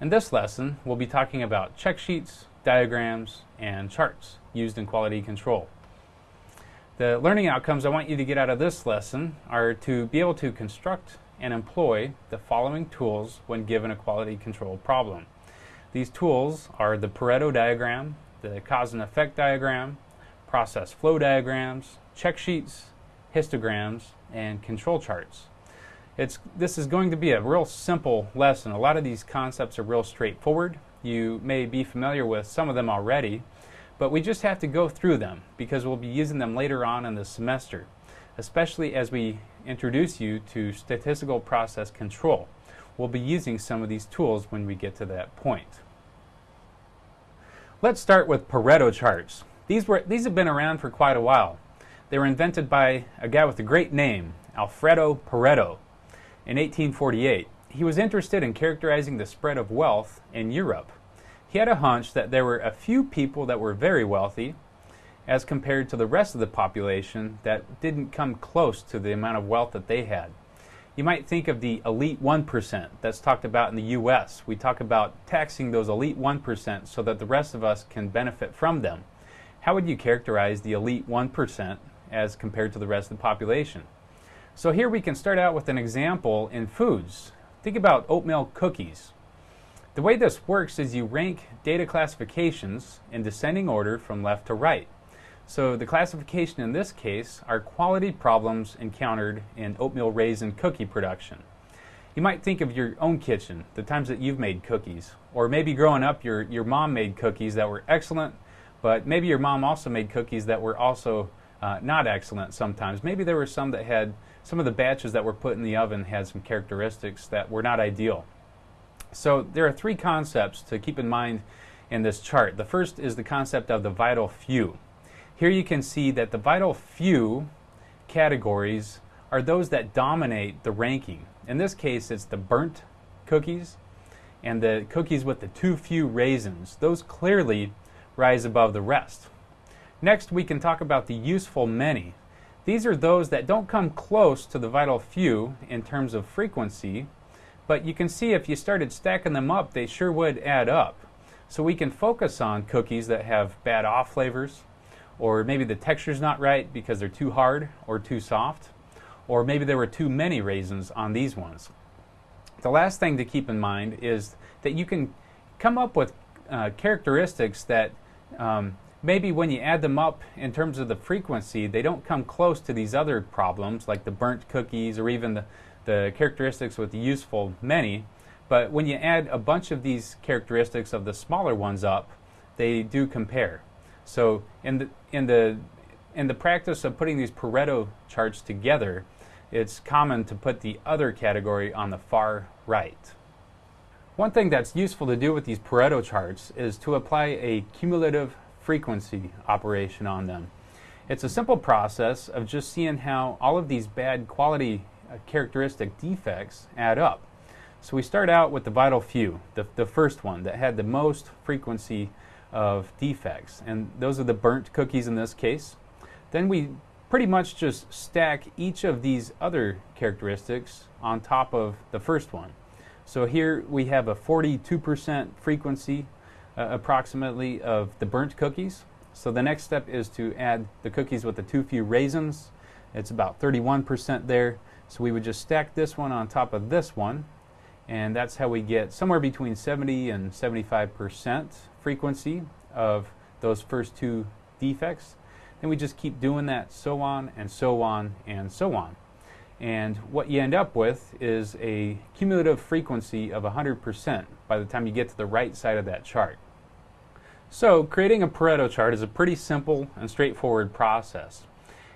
In this lesson, we'll be talking about check sheets, diagrams, and charts used in quality control. The learning outcomes I want you to get out of this lesson are to be able to construct and employ the following tools when given a quality control problem. These tools are the Pareto diagram, the cause and effect diagram, process flow diagrams, check sheets, histograms, and control charts. It's, this is going to be a real simple lesson. A lot of these concepts are real straightforward. You may be familiar with some of them already, but we just have to go through them because we'll be using them later on in the semester, especially as we introduce you to statistical process control. We'll be using some of these tools when we get to that point. Let's start with Pareto charts. These, were, these have been around for quite a while. They were invented by a guy with a great name, Vilfredo Pareto in 1848. He was interested in characterizing the spread of wealth in Europe. He had a hunch that there were a few people that were very wealthy as compared to the rest of the population that didn't come close to the amount of wealth that they had. You might think of the elite 1% that's talked about in the U.S. We talk about taxing those elite 1% so that the rest of us can benefit from them. How would you characterize the elite 1% as compared to the rest of the population? So here we can start out with an example in foods. Think about oatmeal cookies. The way this works is you rank data classifications in descending order from left to right. So the classification in this case are quality problems encountered in oatmeal raisin cookie production. You might think of your own kitchen, the times that you've made cookies. Or maybe growing up, your, your mom made cookies that were excellent, but maybe your mom also made cookies that were also uh, not excellent sometimes. Maybe there were some that had some of the batches that were put in the oven had some characteristics that were not ideal. So there are three concepts to keep in mind in this chart. The first is the concept of the vital few. Here you can see that the vital few categories are those that dominate the ranking. In this case, it's the burnt cookies and the cookies with the too few raisins. Those clearly rise above the rest. Next, we can talk about the useful many. These are those that don't come close to the vital few in terms of frequency, but you can see if you started stacking them up, they sure would add up. So we can focus on cookies that have bad off flavors, or maybe the texture's not right because they're too hard or too soft, or maybe there were too many raisins on these ones. The last thing to keep in mind is that you can come up with uh, characteristics that um, maybe when you add them up in terms of the frequency, they don't come close to these other problems like the burnt cookies or even the, the characteristics with the useful many. But when you add a bunch of these characteristics of the smaller ones up, they do compare. So in the, in the, in the practice of putting these Pareto charts together, it's common to put the other category on the far right. One thing that's useful to do with these Pareto charts is to apply a cumulative frequency operation on them. It's a simple process of just seeing how all of these bad quality uh, characteristic defects add up. So we start out with the vital few, the, the first one that had the most frequency of defects, and those are the burnt cookies in this case. Then we pretty much just stack each of these other characteristics on top of the first one. So here we have a 42% frequency uh, approximately of the burnt cookies. So the next step is to add the cookies with the too few raisins. It's about 31% there. So we would just stack this one on top of this one. And that's how we get somewhere between 70 and 75% frequency of those first two defects. Then we just keep doing that so on and so on and so on. And what you end up with is a cumulative frequency of 100% by the time you get to the right side of that chart. So creating a Pareto chart is a pretty simple and straightforward process.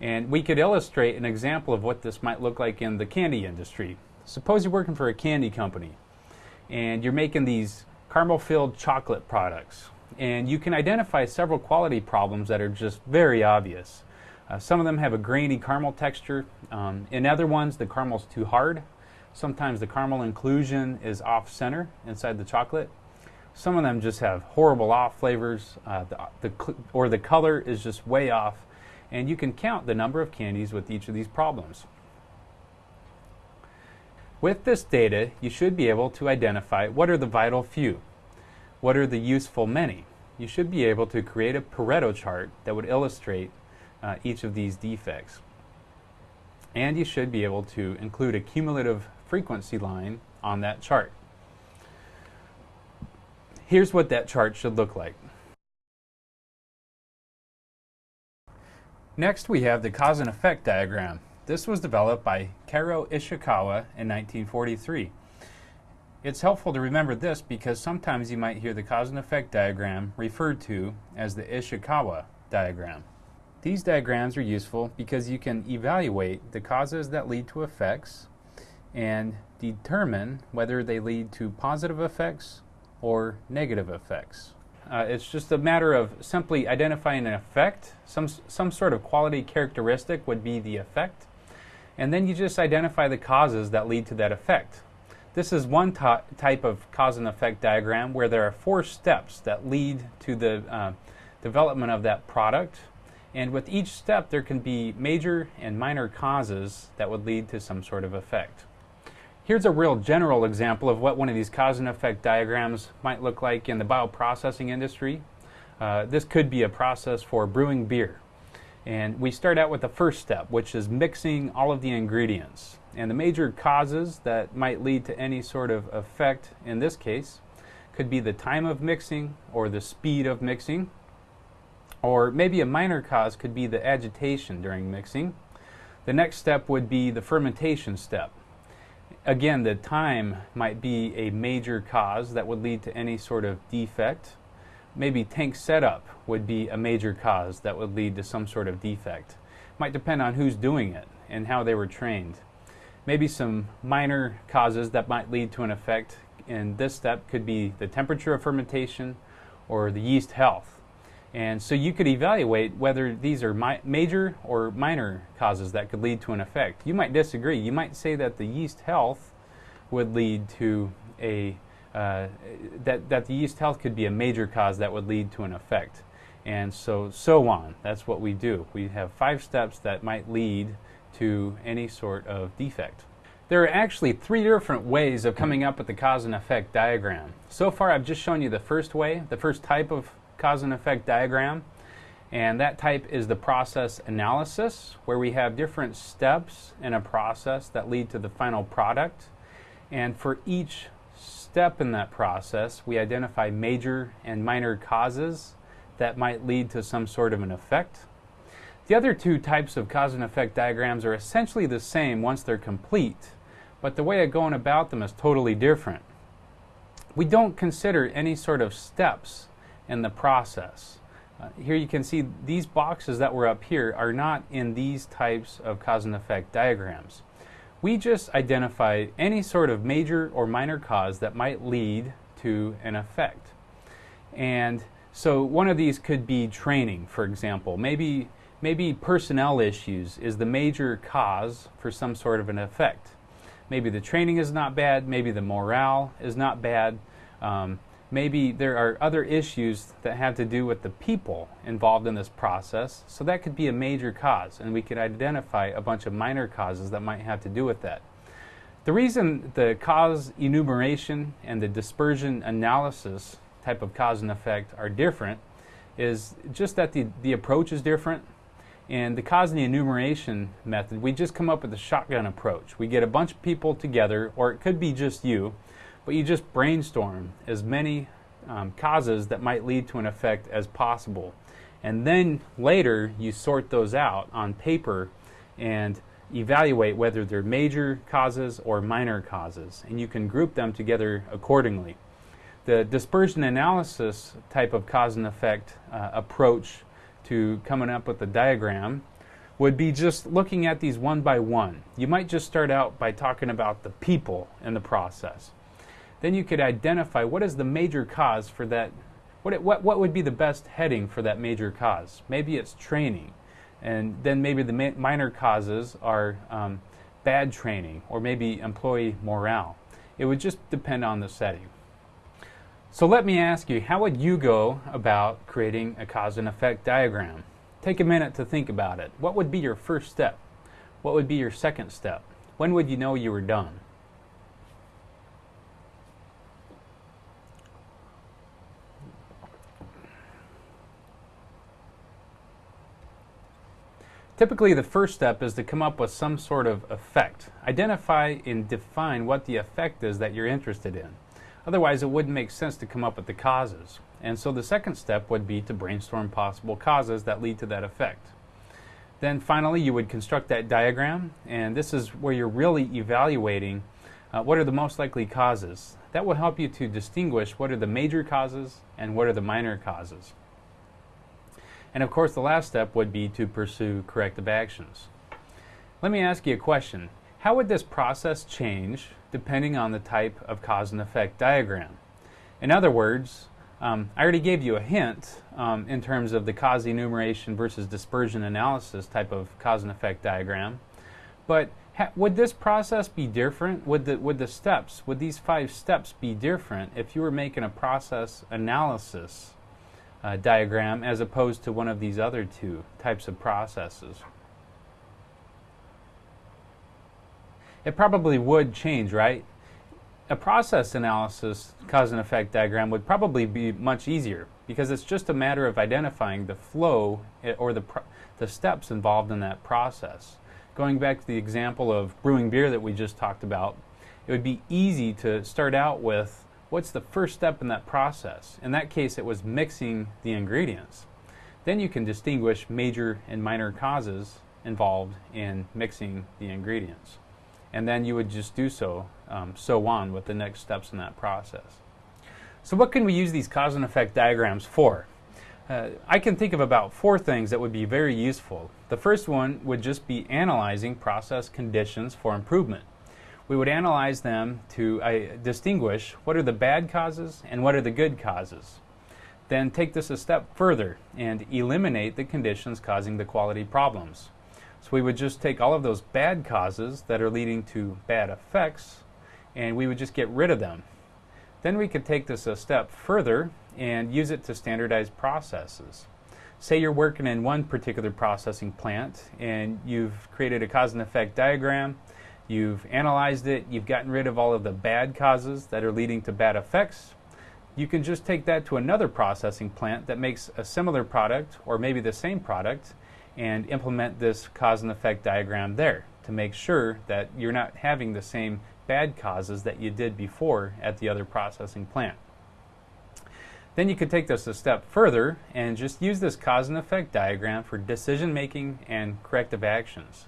And we could illustrate an example of what this might look like in the candy industry. Suppose you're working for a candy company and you're making these caramel filled chocolate products. And you can identify several quality problems that are just very obvious. Uh, some of them have a grainy caramel texture. Um, in other ones, the caramel's too hard. Sometimes the caramel inclusion is off center inside the chocolate. Some of them just have horrible off flavors, uh, the, the, or the color is just way off, and you can count the number of candies with each of these problems. With this data, you should be able to identify what are the vital few, what are the useful many. You should be able to create a Pareto chart that would illustrate uh, each of these defects. And you should be able to include a cumulative frequency line on that chart. Here's what that chart should look like. Next, we have the cause and effect diagram. This was developed by Kaoru Ishikawa in 1943. It's helpful to remember this because sometimes you might hear the cause and effect diagram referred to as the Ishikawa diagram. These diagrams are useful because you can evaluate the causes that lead to effects and determine whether they lead to positive effects or negative effects. Uh, it's just a matter of simply identifying an effect. Some, some sort of quality characteristic would be the effect, and then you just identify the causes that lead to that effect. This is one type of cause and effect diagram where there are four steps that lead to the uh, development of that product. And with each step, there can be major and minor causes that would lead to some sort of effect. Here's a real general example of what one of these cause and effect diagrams might look like in the bioprocessing industry. Uh, this could be a process for brewing beer. And we start out with the first step, which is mixing all of the ingredients. And the major causes that might lead to any sort of effect in this case could be the time of mixing or the speed of mixing. Or maybe a minor cause could be the agitation during mixing. The next step would be the fermentation step. Again, the time might be a major cause that would lead to any sort of defect maybe tank setup would be a major cause that would lead to some sort of defect. Might depend on who's doing it and how they were trained. Maybe some minor causes that might lead to an effect in this step could be the temperature of fermentation or the yeast health. And so you could evaluate whether these are mi major or minor causes that could lead to an effect. You might disagree. You might say that the yeast health would lead to a uh, that, that the yeast health could be a major cause that would lead to an effect. And so, so on. That's what we do. We have five steps that might lead to any sort of defect. There are actually three different ways of coming up with the cause and effect diagram. So far, I've just shown you the first way, the first type of cause and effect diagram. And that type is the process analysis, where we have different steps in a process that lead to the final product. And for each step in that process, we identify major and minor causes that might lead to some sort of an effect. The other two types of cause and effect diagrams are essentially the same once they're complete, but the way of going about them is totally different. We don't consider any sort of steps in the process. Uh, here you can see these boxes that were up here are not in these types of cause and effect diagrams. We just identify any sort of major or minor cause that might lead to an effect. And so one of these could be training, for example. Maybe, maybe personnel issues is the major cause for some sort of an effect. Maybe the training is not bad, maybe the morale is not bad. Um, maybe there are other issues that have to do with the people involved in this process. So that could be a major cause, and we could identify a bunch of minor causes that might have to do with that. The reason the cause enumeration and the dispersion analysis type of cause and effect are different is just that the, the approach is different. And the cause and the enumeration method, we just come up with a shotgun approach. We get a bunch of people together, or it could be just you, but you just brainstorm as many um, causes that might lead to an effect as possible. And then later you sort those out on paper and evaluate whether they're major causes or minor causes. And you can group them together accordingly. The dispersion analysis type of cause and effect uh, approach to coming up with a diagram would be just looking at these one by one. You might just start out by talking about the people in the process then you could identify what is the major cause for that. What, what, what would be the best heading for that major cause? Maybe it's training. And then maybe the ma minor causes are um, bad training or maybe employee morale. It would just depend on the setting. So let me ask you, how would you go about creating a cause and effect diagram? Take a minute to think about it. What would be your first step? What would be your second step? When would you know you were done? Typically, the first step is to come up with some sort of effect. Identify and define what the effect is that you're interested in. Otherwise, it wouldn't make sense to come up with the causes. And so the second step would be to brainstorm possible causes that lead to that effect. Then finally, you would construct that diagram, and this is where you're really evaluating uh, what are the most likely causes. That will help you to distinguish what are the major causes and what are the minor causes. And of course, the last step would be to pursue corrective actions. Let me ask you a question. How would this process change depending on the type of cause and effect diagram? In other words, um, I already gave you a hint um, in terms of the cause enumeration versus dispersion analysis type of cause and effect diagram. But would this process be different? Would the, would the steps, would these five steps be different if you were making a process analysis uh, diagram as opposed to one of these other two types of processes? It probably would change, right? A process analysis cause and effect diagram would probably be much easier because it's just a matter of identifying the flow eh, or the, the steps involved in that process. Going back to the example of brewing beer that we just talked about, it would be easy to start out with what's the first step in that process. In that case, it was mixing the ingredients. Then you can distinguish major and minor causes involved in mixing the ingredients. And then you would just do so, um, so on with the next steps in that process. So, what can we use these cause and effect diagrams for? Uh, I can think of about four things that would be very useful. The first one would just be analyzing process conditions for improvement we would analyze them to uh, distinguish what are the bad causes and what are the good causes. Then take this a step further and eliminate the conditions causing the quality problems. So we would just take all of those bad causes that are leading to bad effects and we would just get rid of them. Then we could take this a step further and use it to standardize processes. Say you're working in one particular processing plant and you've created a cause and effect diagram You've analyzed it, you've gotten rid of all of the bad causes that are leading to bad effects. You can just take that to another processing plant that makes a similar product or maybe the same product and implement this cause and effect diagram there to make sure that you're not having the same bad causes that you did before at the other processing plant. Then you could take this a step further and just use this cause and effect diagram for decision making and corrective actions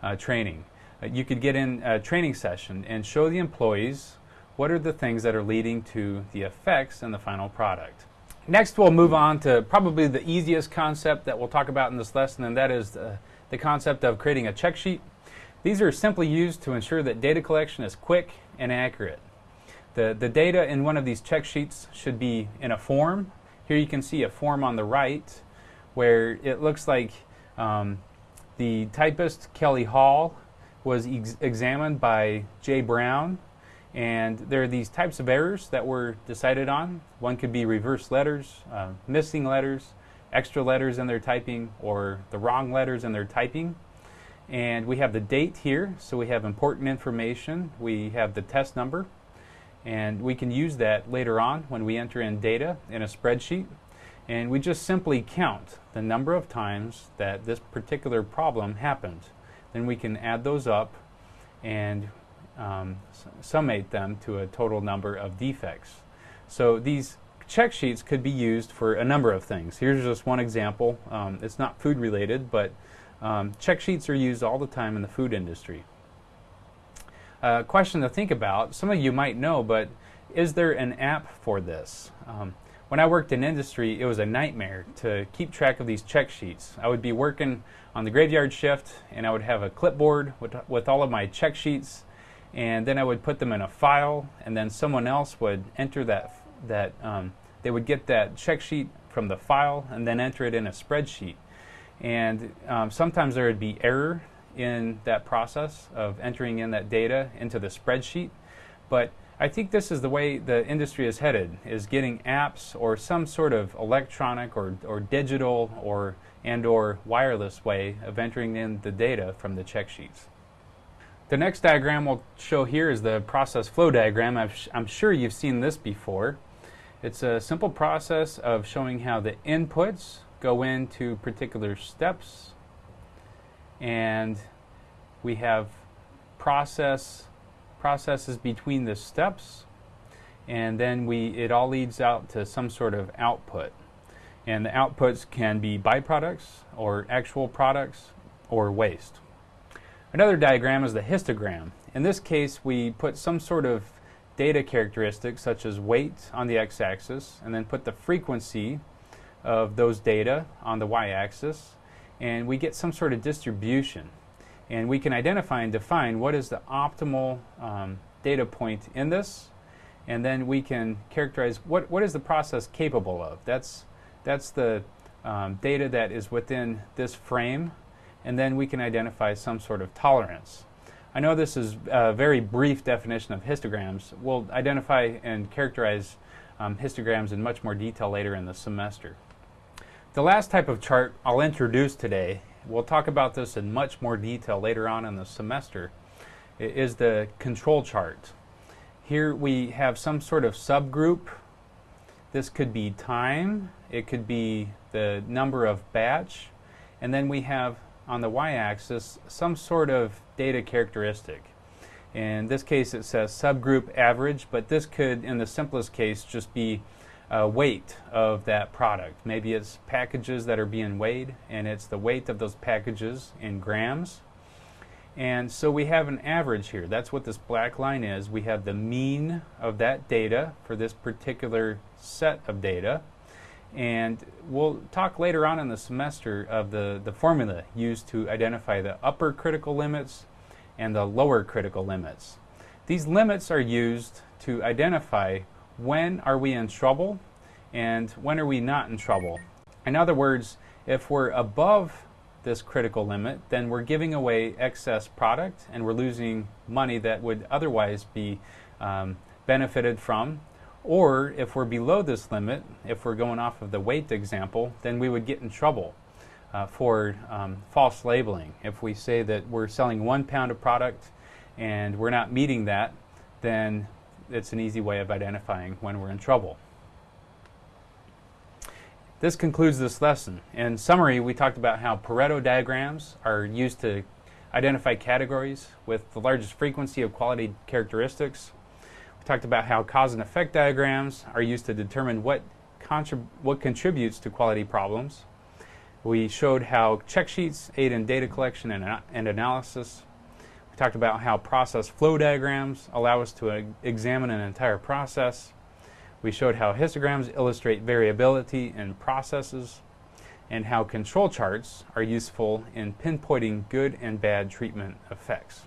uh, training. Uh, you could get in a training session and show the employees what are the things that are leading to the effects in the final product. Next, we'll move on to probably the easiest concept that we'll talk about in this lesson, and that is the, the concept of creating a check sheet. These are simply used to ensure that data collection is quick and accurate. The, the data in one of these check sheets should be in a form. Here you can see a form on the right where it looks like um, the typist, Kelly Hall, was ex examined by Jay Brown, and there are these types of errors that were decided on. One could be reverse letters, uh, missing letters, extra letters in their typing, or the wrong letters in their typing. And we have the date here, so we have important information. We have the test number, and we can use that later on when we enter in data in a spreadsheet. And we just simply count the number of times that this particular problem happened then we can add those up and um, summate them to a total number of defects. So these check sheets could be used for a number of things. Here's just one example. Um, it's not food related, but um, check sheets are used all the time in the food industry. A uh, question to think about, some of you might know, but is there an app for this? Um, when I worked in industry, it was a nightmare to keep track of these check sheets. I would be working on the graveyard shift and I would have a clipboard with, with all of my check sheets and then I would put them in a file and then someone else would enter that, that um, they would get that check sheet from the file and then enter it in a spreadsheet. And um, sometimes there would be error in that process of entering in that data into the spreadsheet. But I think this is the way the industry is headed, is getting apps or some sort of electronic or, or digital or and or wireless way of entering in the data from the check sheets. The next diagram we'll show here is the process flow diagram. i am sure you've seen this before. It's a simple process of showing how the inputs go into particular steps and we have process processes between the steps and then we it all leads out to some sort of output. And the outputs can be byproducts or actual products or waste. Another diagram is the histogram. In this case we put some sort of data characteristic such as weight on the x-axis and then put the frequency of those data on the y-axis and we get some sort of distribution and we can identify and define what is the optimal um, data point in this and then we can characterize what, what is the process capable of. That's, that's the um, data that is within this frame, and then we can identify some sort of tolerance. I know this is a very brief definition of histograms. We'll identify and characterize um, histograms in much more detail later in the semester. The last type of chart I'll introduce today, we'll talk about this in much more detail later on in the semester, is the control chart. Here we have some sort of subgroup. This could be time, it could be the number of batch, and then we have on the y-axis some sort of data characteristic. In this case it says subgroup average, but this could, in the simplest case, just be uh, weight of that product. Maybe it's packages that are being weighed, and it's the weight of those packages in grams. And so we have an average here. That's what this black line is. We have the mean of that data for this particular set of data. And we'll talk later on in the semester of the, the formula used to identify the upper critical limits and the lower critical limits. These limits are used to identify when are we in trouble and when are we not in trouble. In other words, if we're above this critical limit, then we're giving away excess product and we're losing money that would otherwise be um, benefited from. Or if we're below this limit, if we're going off of the weight example, then we would get in trouble uh, for um, false labeling. If we say that we're selling one pound of product and we're not meeting that, then it's an easy way of identifying when we're in trouble. This concludes this lesson. In summary, we talked about how Pareto diagrams are used to identify categories with the largest frequency of quality characteristics. We talked about how cause and effect diagrams are used to determine what, what contributes to quality problems. We showed how check sheets aid in data collection and, and analysis. Talked about how process flow diagrams allow us to uh, examine an entire process. We showed how histograms illustrate variability in processes and how control charts are useful in pinpointing good and bad treatment effects.